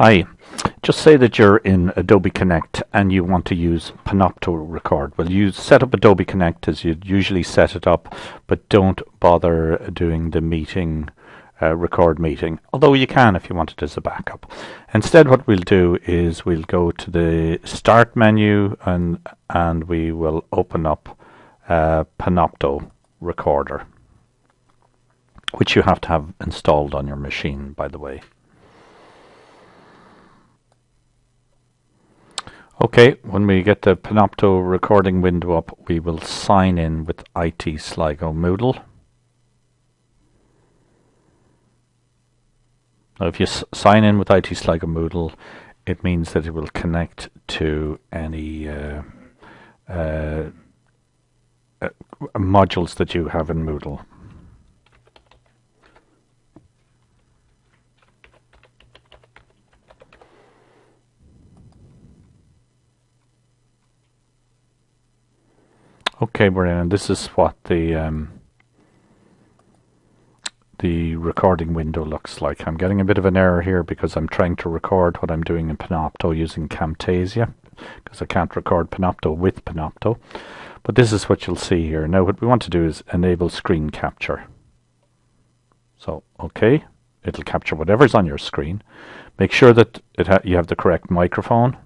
Hi, just say that you're in Adobe Connect and you want to use Panopto Record. Well, you set up Adobe Connect as you'd usually set it up, but don't bother doing the meeting, uh, record meeting, although you can if you want it as a backup. Instead, what we'll do is we'll go to the Start menu and, and we will open up uh, Panopto Recorder, which you have to have installed on your machine, by the way. Okay, when we get the Panopto recording window up, we will sign in with IT Sligo Moodle. Now, if you sign in with IT Sligo Moodle, it means that it will connect to any uh, uh, uh, modules that you have in Moodle. Okay, Brian, this is what the um, the recording window looks like. I'm getting a bit of an error here because I'm trying to record what I'm doing in Panopto using Camtasia because I can't record Panopto with Panopto. But this is what you'll see here. Now what we want to do is enable screen capture. So, okay, it'll capture whatever's on your screen. Make sure that it you have the correct microphone.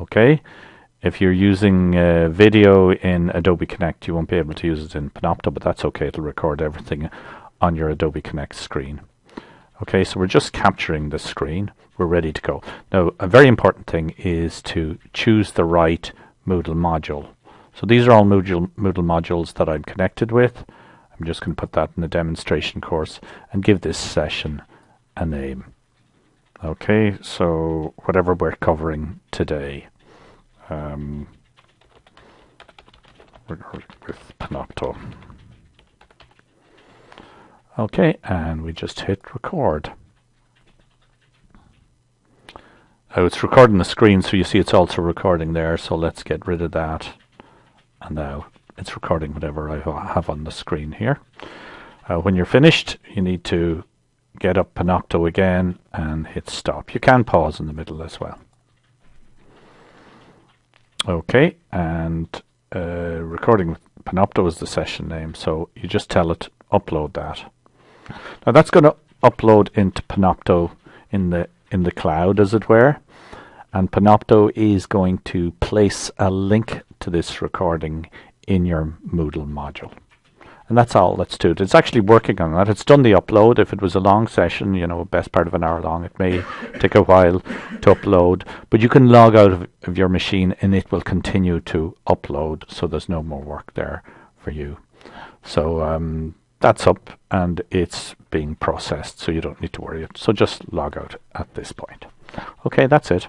Okay, if you're using uh, video in Adobe Connect, you won't be able to use it in Panopto, but that's okay. It'll record everything on your Adobe Connect screen. Okay, so we're just capturing the screen. We're ready to go. Now, a very important thing is to choose the right Moodle module. So these are all Moodle, Moodle modules that I'm connected with. I'm just going to put that in the demonstration course and give this session a name. Okay, so whatever we're covering today um, with Panopto. Okay, and we just hit record. Oh, it's recording the screen, so you see it's also recording there, so let's get rid of that. And now it's recording whatever I have on the screen here. Uh, when you're finished, you need to get up Panopto again and hit stop. You can pause in the middle as well. Okay, and uh, recording with Panopto is the session name, so you just tell it upload that. Now that's going to upload into Panopto in the in the cloud, as it were, and Panopto is going to place a link to this recording in your Moodle module. And that's all that's to it. It's actually working on that. It's done the upload. If it was a long session, you know, best part of an hour long, it may take a while to upload. But you can log out of, of your machine and it will continue to upload. So there's no more work there for you. So um, that's up and it's being processed. So you don't need to worry. So just log out at this point. Okay, that's it.